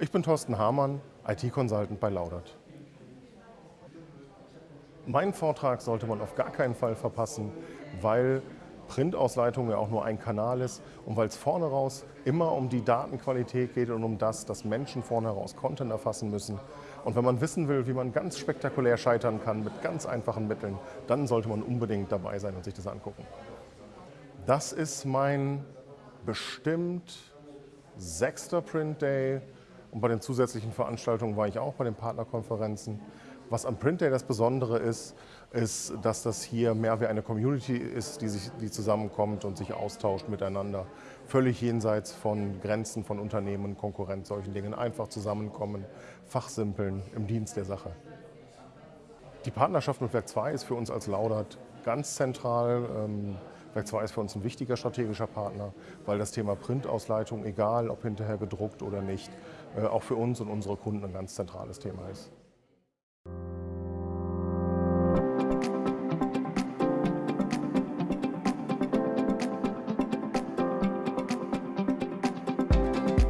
Ich bin Thorsten Hamann, IT-Consultant bei Laudert. Meinen Vortrag sollte man auf gar keinen Fall verpassen, weil Printausleitung ja auch nur ein Kanal ist und weil es vorne raus immer um die Datenqualität geht und um das, dass Menschen vorne raus Content erfassen müssen. Und wenn man wissen will, wie man ganz spektakulär scheitern kann mit ganz einfachen Mitteln, dann sollte man unbedingt dabei sein und sich das angucken. Das ist mein bestimmt sechster Print Day und bei den zusätzlichen Veranstaltungen war ich auch bei den Partnerkonferenzen. Was am Print Day das Besondere ist, ist, dass das hier mehr wie eine Community ist, die, sich, die zusammenkommt und sich austauscht miteinander. Völlig jenseits von Grenzen von Unternehmen, Konkurrenz, solchen Dingen. Einfach zusammenkommen, fachsimpeln im Dienst der Sache. Die Partnerschaft mit Werk 2 ist für uns als Laudert ganz zentral. Ähm, Werk 2 ist für uns ein wichtiger strategischer Partner, weil das Thema Printausleitung, egal ob hinterher gedruckt oder nicht, äh, auch für uns und unsere Kunden ein ganz zentrales Thema ist.